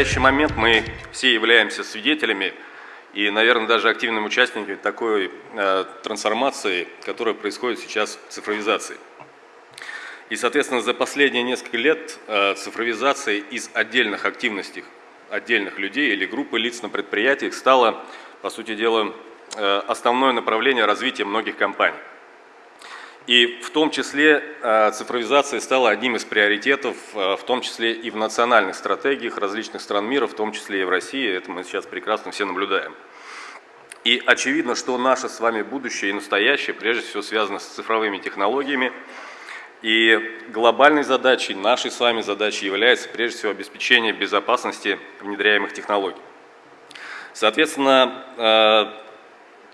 настоящий момент мы все являемся свидетелями и, наверное, даже активными участниками такой э, трансформации, которая происходит сейчас в цифровизации. И, соответственно, за последние несколько лет э, цифровизация из отдельных активностей отдельных людей или группы лиц на предприятиях стала, по сути дела, э, основное направление развития многих компаний. И в том числе э, цифровизация стала одним из приоритетов, э, в том числе и в национальных стратегиях различных стран мира, в том числе и в России. Это мы сейчас прекрасно все наблюдаем. И очевидно, что наше с вами будущее и настоящее прежде всего связано с цифровыми технологиями. И глобальной задачей, нашей с вами задачей является прежде всего обеспечение безопасности внедряемых технологий. Соответственно, э,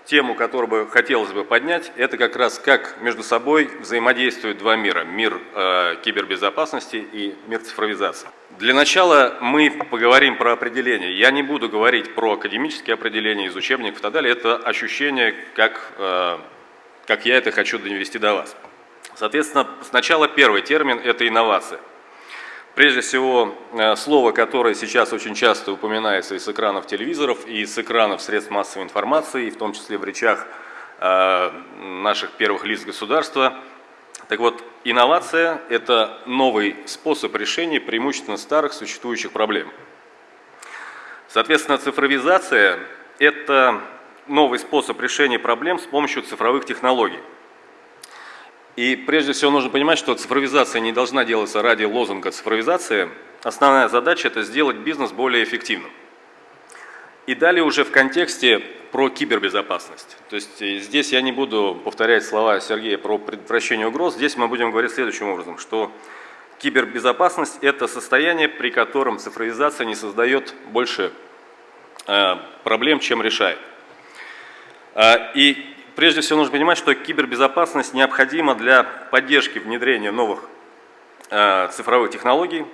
тему, которую бы хотелось бы поднять, это как раз как между собой взаимодействуют два мира. Мир э, кибербезопасности и мир цифровизации. Для начала мы поговорим про определение. Я не буду говорить про академические определения из учебников и так далее. Это ощущение, как, э, как я это хочу довести до вас. Соответственно, сначала первый термин – это инновация. Прежде всего, э, слово, которое сейчас очень часто упоминается и с экранов телевизоров, и с экранов средств массовой информации, и в том числе в речах э, наших первых лиц государства. Так вот, инновация – это новый способ решения преимущественно старых существующих проблем. Соответственно, цифровизация – это новый способ решения проблем с помощью цифровых технологий. И прежде всего нужно понимать, что цифровизация не должна делаться ради лозунга цифровизации. Основная задача – это сделать бизнес более эффективным. И далее уже в контексте про кибербезопасность. То есть э, здесь я не буду повторять слова Сергея про предотвращение угроз. Здесь мы будем говорить следующим образом, что кибербезопасность – это состояние, при котором цифровизация не создает больше э, проблем, чем решает. Э, и Прежде всего нужно понимать, что кибербезопасность необходима для поддержки внедрения новых э, цифровых технологий.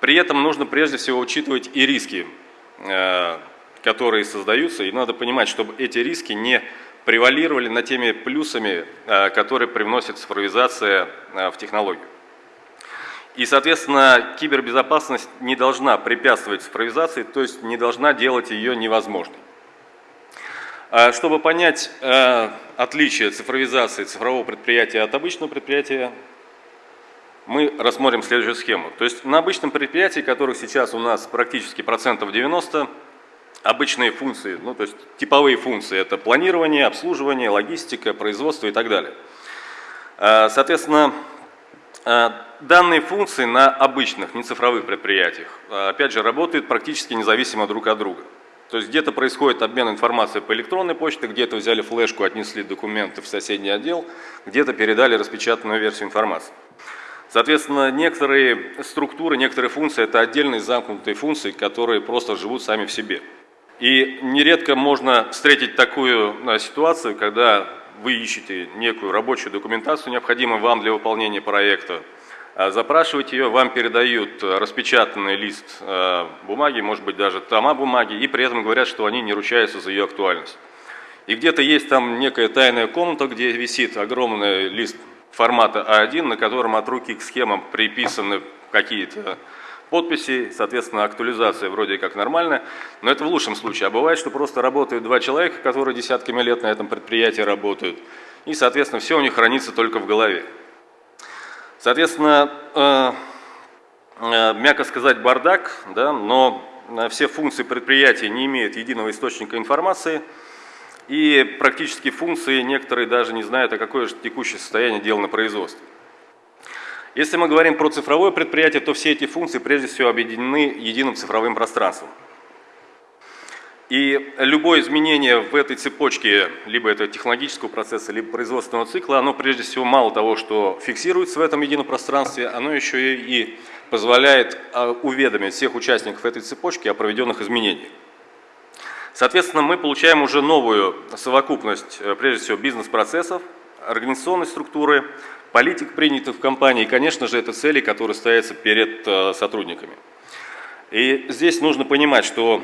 При этом нужно прежде всего учитывать и риски, э, которые создаются. И надо понимать, чтобы эти риски не превалировали над теми плюсами, э, которые привносит цифровизация э, в технологию. И, соответственно, кибербезопасность не должна препятствовать цифровизации, то есть не должна делать ее невозможной. А, чтобы понять э, отличие цифровизации цифрового предприятия от обычного предприятия, мы рассмотрим следующую схему. То есть на обычном предприятии, которых сейчас у нас практически процентов 90, обычные функции, ну то есть типовые функции, это планирование, обслуживание, логистика, производство и так далее. А, соответственно, а, данные функции на обычных, не цифровых предприятиях, опять же, работают практически независимо друг от друга. То есть где-то происходит обмен информацией по электронной почте, где-то взяли флешку, отнесли документы в соседний отдел, где-то передали распечатанную версию информации. Соответственно, некоторые структуры, некоторые функции – это отдельные замкнутые функции, которые просто живут сами в себе. И нередко можно встретить такую ситуацию, когда вы ищете некую рабочую документацию, необходимую вам для выполнения проекта, запрашивать ее, вам передают э, распечатанный лист э, бумаги, может быть даже тома бумаги, и при этом говорят, что они не ручаются за ее актуальность. И где-то есть там некая тайная комната, где висит огромный лист формата А1, на котором от руки к схемам приписаны какие-то подписи, соответственно, актуализация вроде как нормальная, но это в лучшем случае. А бывает, что просто работают два человека, которые десятками лет на этом предприятии работают, и, соответственно, все у них хранится только в голове. Соответственно, э, э, мягко сказать, бардак, да, но э, все функции предприятия не имеют единого источника информации, и практически функции некоторые даже не знают, а какое же текущее состояние дел на производстве. Если мы говорим про цифровое предприятие, то все эти функции прежде всего объединены единым цифровым пространством. И любое изменение в этой цепочке, либо это технологического процесса, либо производственного цикла, оно прежде всего мало того, что фиксируется в этом едином пространстве, оно еще и позволяет а, уведомить всех участников этой цепочки о проведенных изменениях. Соответственно, мы получаем уже новую совокупность, э, прежде всего, бизнес-процессов, организационной структуры, политик, принятых в компании, и, конечно же, это цели, которые стоятся перед э, сотрудниками. И здесь нужно понимать, что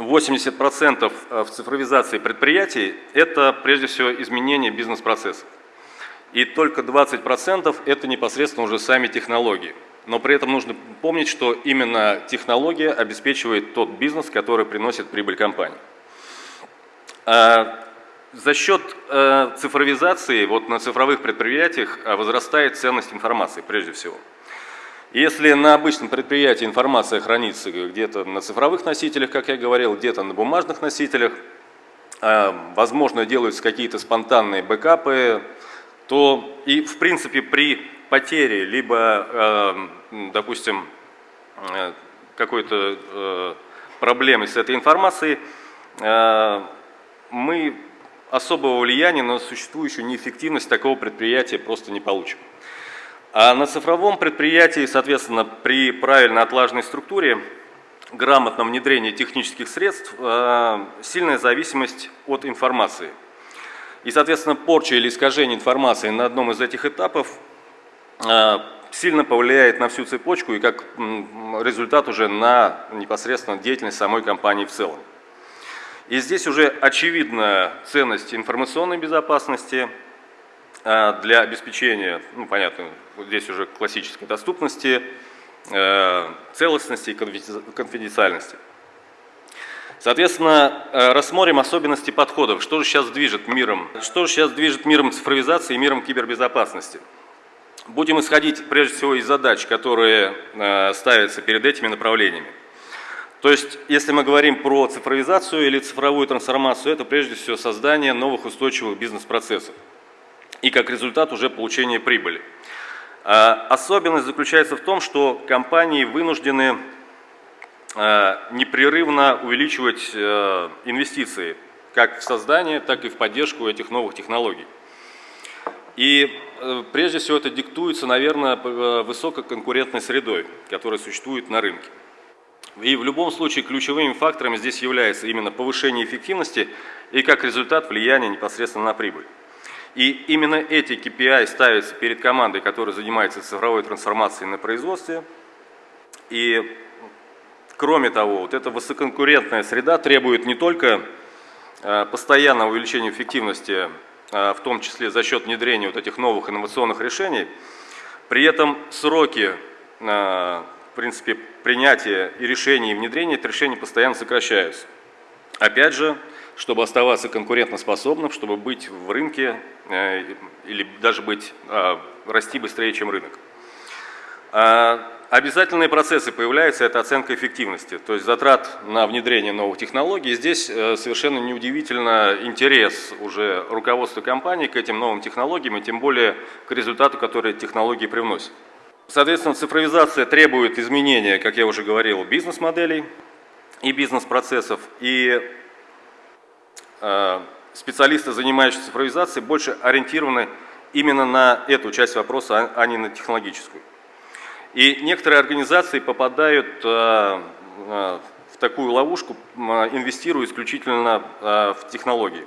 80% э, в цифровизации предприятий – это прежде всего изменение бизнес-процессов. И только 20% – это непосредственно уже сами технологии. но при этом нужно помнить, что именно технология обеспечивает тот бизнес, который приносит прибыль компании. А, за счет э, цифровизации вот на цифровых предприятиях э, возрастает ценность информации прежде всего. Если на обычном предприятии информация хранится где-то на цифровых носителях, как я говорил, где-то на бумажных носителях, э, возможно, делаются какие-то спонтанные бэкапы, то и в принципе при потере, либо, допустим, какой-то проблемы с этой информацией, мы особого влияния на существующую неэффективность такого предприятия просто не получим. А на цифровом предприятии, соответственно, при правильно отлаженной структуре, грамотном внедрении технических средств, э, сильная зависимость от информации. И, соответственно, порча или искажение информации на одном из этих этапов э, сильно повлияет на всю цепочку и как результат уже на непосредственно деятельность самой компании в целом. И здесь уже очевидна ценность информационной безопасности для обеспечения, ну понятно, здесь уже классической доступности, э, целостности и конфиденциальности. Соответственно, э, рассмотрим особенности подходов. Что же сейчас движет миром? Что же сейчас движет миром цифровизации и миром кибербезопасности? Будем исходить прежде всего из задач, которые э, ставятся перед этими направлениями. То есть, если мы говорим про цифровизацию или цифровую трансформацию, это прежде всего создание новых устойчивых бизнес-процессов и как результат уже получение прибыли. А, особенность заключается в том, что компании вынуждены а, непрерывно увеличивать а, инвестиции как в создание, так и в поддержку этих новых технологий. И э, прежде всего это диктуется, наверное, высококонкурентной средой, которая существует на рынке. И в любом случае ключевыми факторами здесь является именно повышение эффективности и как результат влияние непосредственно на прибыль. И именно эти KPI ставятся перед командой, которая занимается цифровой трансформацией на производстве. И кроме того, вот эта высококонкурентная среда требует не только э, постоянного увеличения эффективности, э, в том числе за счет внедрения вот этих новых инновационных решений, при этом сроки э, в принципе, принятие и решение и внедрение этих решений постоянно сокращаются. Опять же, чтобы оставаться конкурентоспособным, чтобы быть в рынке э, или даже быть, э, расти быстрее, чем рынок. А обязательные процессы появляются, это оценка эффективности, то есть затрат на внедрение новых технологий. Здесь э, совершенно неудивительно интерес уже руководства компании к этим новым технологиям и тем более к результату, который технологии привносят. Соответственно, цифровизация требует изменения, как я уже говорил, бизнес-моделей и бизнес-процессов. И специалисты, занимающиеся цифровизацией, больше ориентированы именно на эту часть вопроса, а, а не на технологическую. И некоторые организации попадают э, э, в такую ловушку, инвестируя исключительно э, в технологии.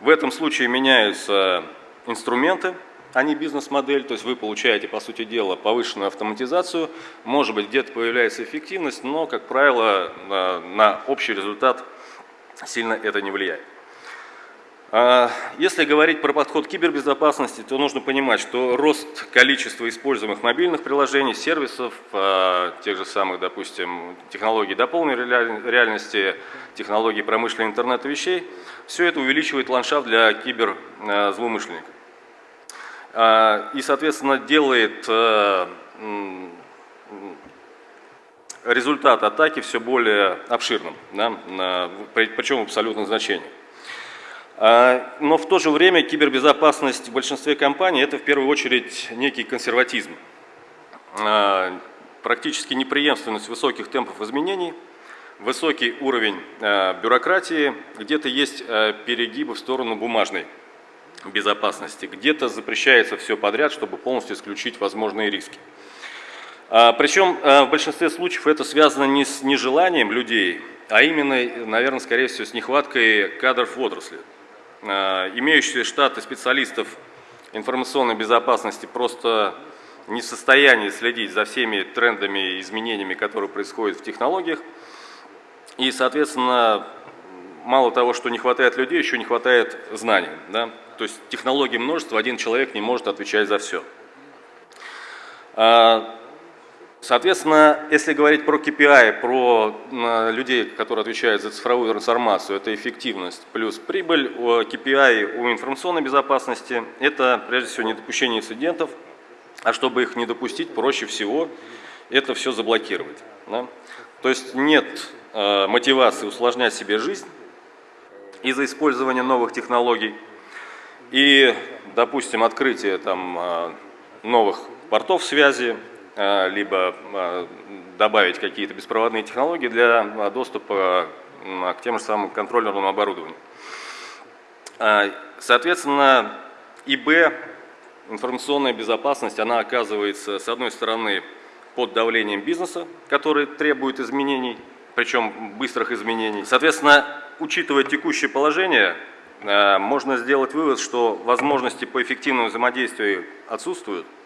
В этом случае меняются инструменты, а не бизнес-модель, то есть вы получаете, по сути дела, повышенную автоматизацию, может быть, где-то появляется эффективность, но, как правило, на общий результат сильно это не влияет. А, если говорить про подход к кибербезопасности, то нужно понимать, что рост количества используемых мобильных приложений, сервисов, а, тех же самых, допустим, технологий дополненной реальности, технологий промышленного интернета вещей, все это увеличивает ландшафт для киберзлоумышленников. А, и, соответственно, делает результат атаки все более обширным, да, причем в абсолютном значении. А, но в то же время кибербезопасность в большинстве компаний – это в первую очередь некий консерватизм, а, практически неприемственность высоких темпов изменений, высокий уровень бюрократии, где-то есть перегибы в сторону бумажной безопасности. Где-то запрещается все подряд, чтобы полностью исключить возможные риски. А, причем а, в большинстве случаев это связано не с нежеланием людей, а именно, наверное, скорее всего, с нехваткой кадров в отрасли. А, имеющие штаты специалистов информационной безопасности просто не в состоянии следить за всеми трендами и изменениями, которые происходят в технологиях. И, соответственно, мало того, что не хватает людей, еще не хватает знаний. Да? То есть технологий множество, один человек не может отвечать за все. А, Соответственно, если говорить про KPI, про людей, которые отвечают за цифровую трансформацию, это эффективность плюс прибыль. KPI у информационной безопасности – это, прежде всего, недопущение инцидентов, а чтобы их не допустить, проще всего это все заблокировать. Да? То есть нет э, мотивации усложнять себе жизнь из-за использования новых технологий. И, допустим, открытие там, э, новых портов связи, либо э, добавить какие-то беспроводные технологии для э, доступа к тем же самым контроллерному оборудованию. Соответственно, ИБ, информационная безопасность, она оказывается, с одной стороны, под давлением бизнеса, который требует изменений, причем быстрых изменений. Соответственно, учитывая текущее положение, можно сделать вывод, что возможности по эффективному взаимодействию отсутствуют, а,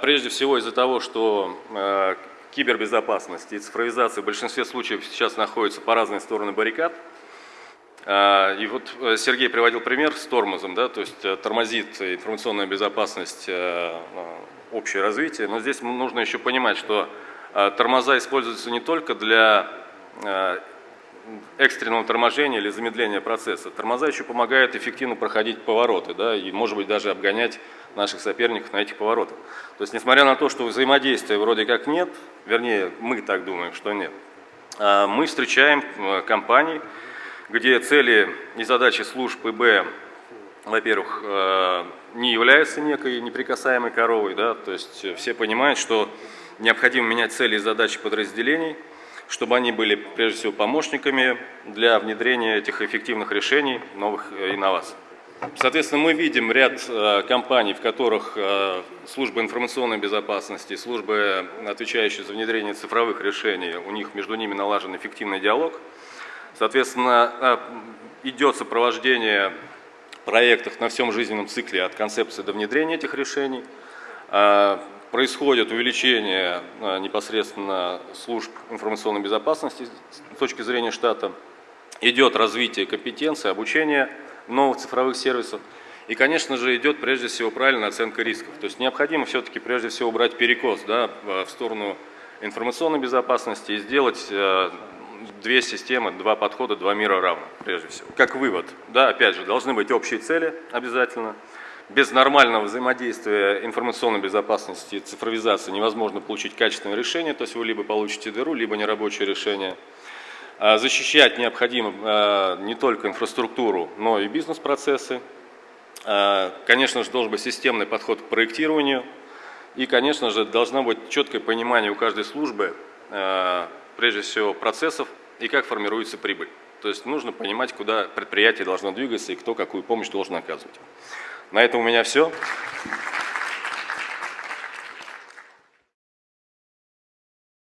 прежде всего из-за того, что а, кибербезопасность и цифровизация в большинстве случаев сейчас находятся по разные стороны баррикад. А, и вот э, Сергей приводил пример с тормозом, да, то есть э, тормозит информационная безопасность э, общее развитие. Но здесь нужно еще понимать, что тормоза используются не только для экстренного торможения или замедления процесса. Тормоза еще помогают эффективно проходить повороты, да, и, может быть, даже обгонять наших соперников на этих поворотах. То есть, несмотря на то, что взаимодействия вроде как нет, вернее, мы так думаем, что нет, а, мы встречаем э, компании, где цели и задачи служб ИБ, во-первых, э, не являются некой неприкасаемой коровой, да, то есть все понимают, что необходимо менять цели и задачи подразделений – чтобы они были, прежде всего, помощниками для внедрения этих эффективных решений, новых э, инноваций. Соответственно, мы видим ряд э, компаний, в которых э, служба информационной безопасности, службы, отвечающие за внедрение цифровых решений, у них между ними налажен эффективный диалог. Соответственно, идет сопровождение проектов на всем жизненном цикле от концепции до внедрения этих решений происходит увеличение а, непосредственно служб информационной безопасности с точки зрения штата, идет развитие компетенции, обучение новых цифровых сервисов. И, конечно же, идет прежде всего правильная оценка рисков. То есть необходимо все-таки прежде всего убрать перекос да, в сторону информационной безопасности и сделать э, две системы, два подхода, два мира равно, прежде всего. Как вывод, да, опять же, должны быть общие цели обязательно, без нормального взаимодействия информационной безопасности и цифровизации невозможно получить качественное решение, то есть вы либо получите дыру, либо нерабочее решение. А защищать необходимо а, не только инфраструктуру, но и бизнес-процессы. А, конечно же, должен быть системный подход к проектированию. И, конечно же, должно быть четкое понимание у каждой службы, прежде всего, процессов и как формируется прибыль. То есть нужно понимать, куда предприятие должно двигаться и кто какую помощь должен оказывать. На этом у меня все.